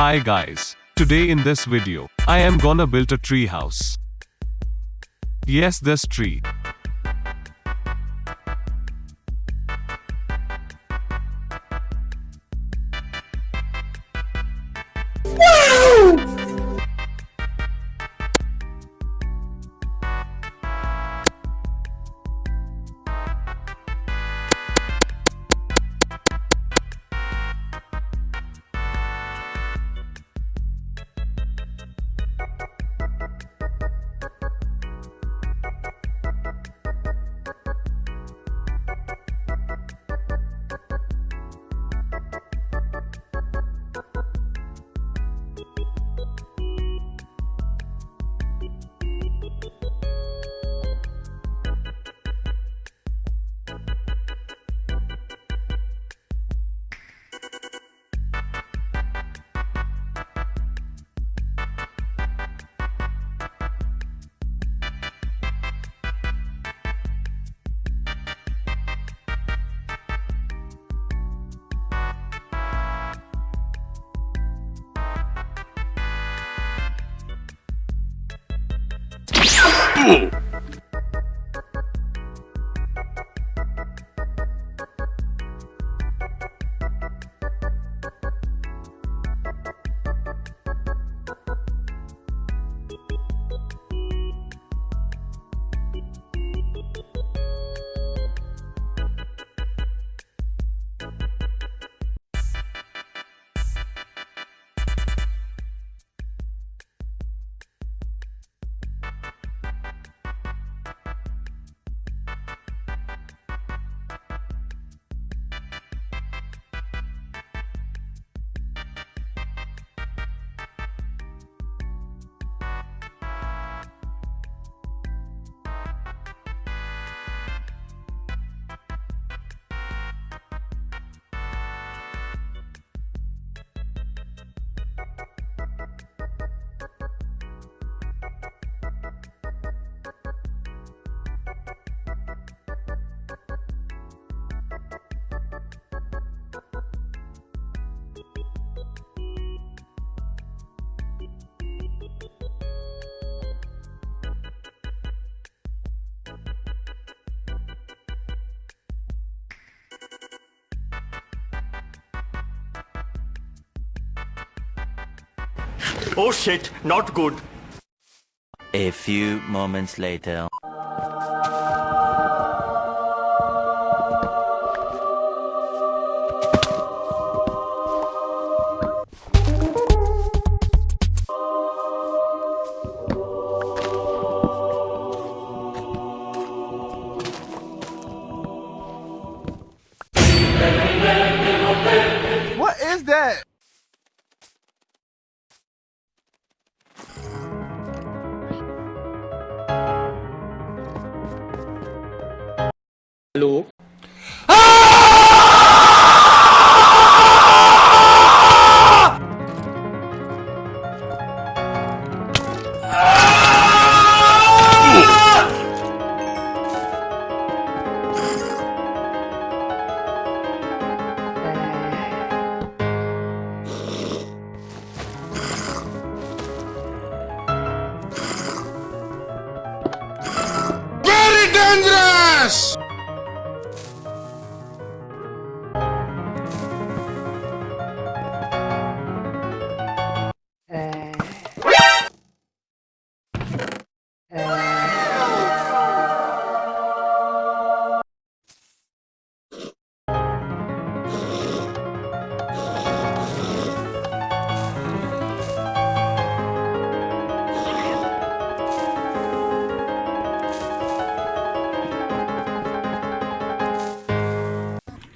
Hi guys. Today in this video, I am gonna build a tree house. Yes this tree. Gato! Oh shit, not good. A few moments later. Hallo?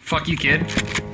Fuck you, kid.